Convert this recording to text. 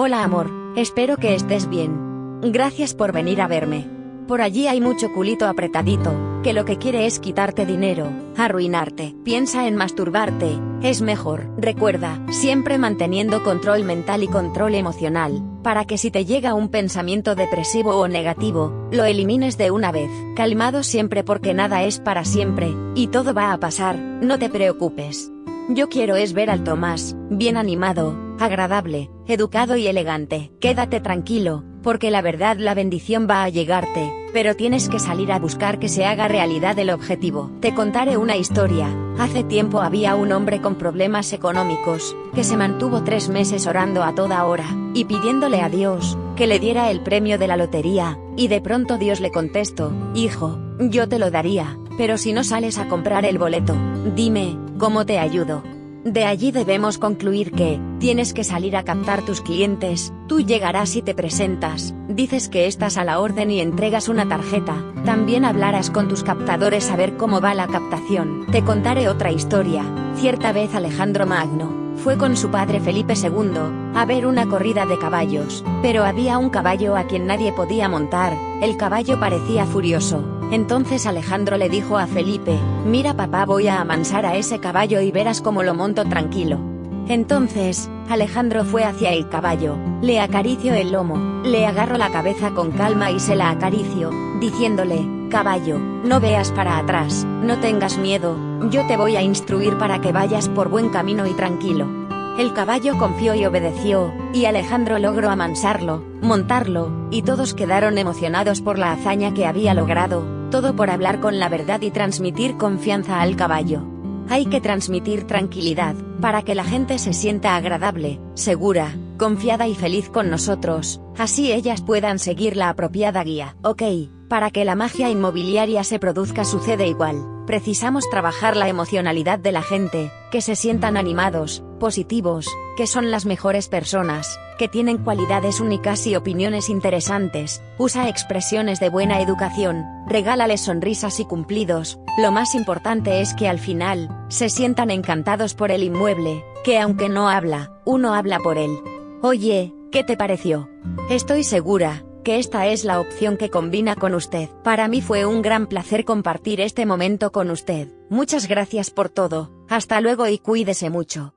Hola amor, espero que estés bien. Gracias por venir a verme. Por allí hay mucho culito apretadito, que lo que quiere es quitarte dinero, arruinarte. Piensa en masturbarte, es mejor. Recuerda, siempre manteniendo control mental y control emocional, para que si te llega un pensamiento depresivo o negativo, lo elimines de una vez. Calmado siempre porque nada es para siempre, y todo va a pasar, no te preocupes. Yo quiero es ver al Tomás, bien animado, agradable, educado y elegante. Quédate tranquilo, porque la verdad la bendición va a llegarte, pero tienes que salir a buscar que se haga realidad el objetivo. Te contaré una historia. Hace tiempo había un hombre con problemas económicos, que se mantuvo tres meses orando a toda hora, y pidiéndole a Dios, que le diera el premio de la lotería, y de pronto Dios le contestó, Hijo, yo te lo daría, pero si no sales a comprar el boleto, dime, ¿cómo te ayudo? De allí debemos concluir que, tienes que salir a captar tus clientes, tú llegarás y te presentas, dices que estás a la orden y entregas una tarjeta, también hablarás con tus captadores a ver cómo va la captación. Te contaré otra historia, cierta vez Alejandro Magno, fue con su padre Felipe II, a ver una corrida de caballos, pero había un caballo a quien nadie podía montar, el caballo parecía furioso, entonces Alejandro le dijo a Felipe, mira papá voy a amansar a ese caballo y verás cómo lo monto tranquilo. Entonces, Alejandro fue hacia el caballo, le acarició el lomo, le agarro la cabeza con calma y se la acaricio, diciéndole, caballo, no veas para atrás, no tengas miedo, yo te voy a instruir para que vayas por buen camino y tranquilo. El caballo confió y obedeció, y Alejandro logró amansarlo, montarlo, y todos quedaron emocionados por la hazaña que había logrado, todo por hablar con la verdad y transmitir confianza al caballo. Hay que transmitir tranquilidad, para que la gente se sienta agradable, segura, confiada y feliz con nosotros, así ellas puedan seguir la apropiada guía. Ok, para que la magia inmobiliaria se produzca sucede igual, precisamos trabajar la emocionalidad de la gente, que se sientan animados, positivos, que son las mejores personas, que tienen cualidades únicas y opiniones interesantes, usa expresiones de buena educación, regálales sonrisas y cumplidos, lo más importante es que al final, se sientan encantados por el inmueble, que aunque no habla, uno habla por él. Oye, ¿qué te pareció? Estoy segura, que esta es la opción que combina con usted. Para mí fue un gran placer compartir este momento con usted. Muchas gracias por todo, hasta luego y cuídese mucho.